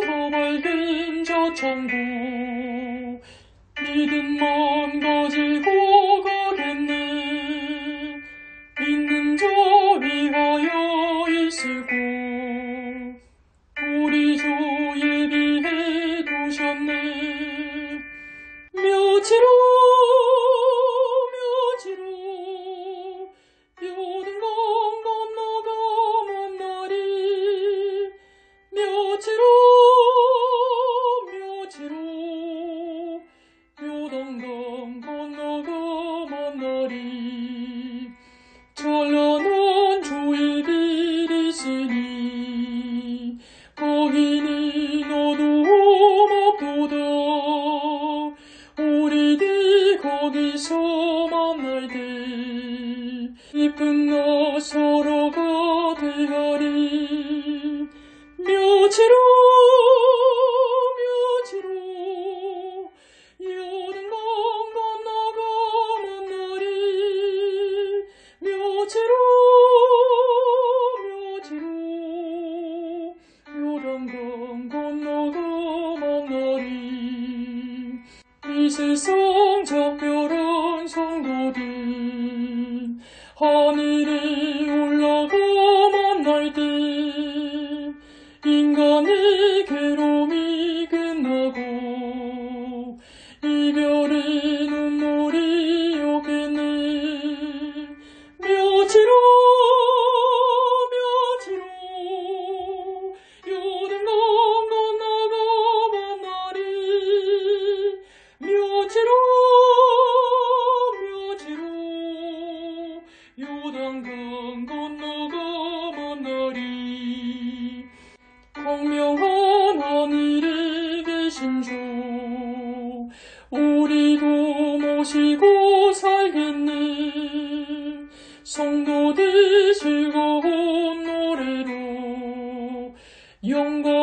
더 밝은 저 천국. 믿음만 가지고 가겠네. 믿는 자 위하여 있을고. 우리 주 예비해 두셨네. 묘지로 거기서 만날 때 이쁜 나 서로가 되하리 묘지로 묘지로 요단강 건너가 먼 날이 묘지로 묘지로 요단강 건너가 먼 날이 이 세상 살겠네. 성도들 즐거운 노래로 영광